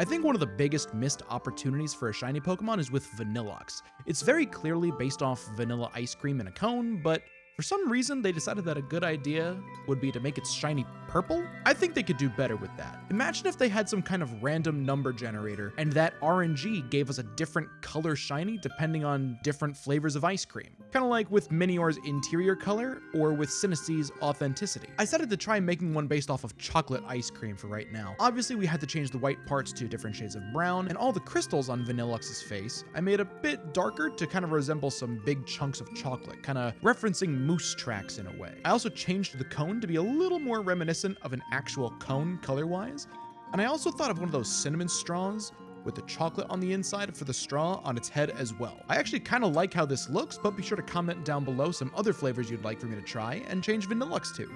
I think one of the biggest missed opportunities for a shiny Pokemon is with Vanilluxe. It's very clearly based off vanilla ice cream in a cone, but for some reason, they decided that a good idea would be to make it shiny purple? I think they could do better with that. Imagine if they had some kind of random number generator and that RNG gave us a different color shiny depending on different flavors of ice cream. Kind of like with Minior's interior color or with Sinistea's authenticity. I decided to try making one based off of chocolate ice cream for right now. Obviously, we had to change the white parts to different shades of brown and all the crystals on Vanilluxe's face I made a bit darker to kind of resemble some big chunks of chocolate, kind of referencing moose tracks in a way. I also changed the cone to be a little more reminiscent of an actual cone color-wise, and I also thought of one of those cinnamon straws with the chocolate on the inside for the straw on its head as well. I actually kind of like how this looks, but be sure to comment down below some other flavors you'd like for me to try and change Vanilluxe to.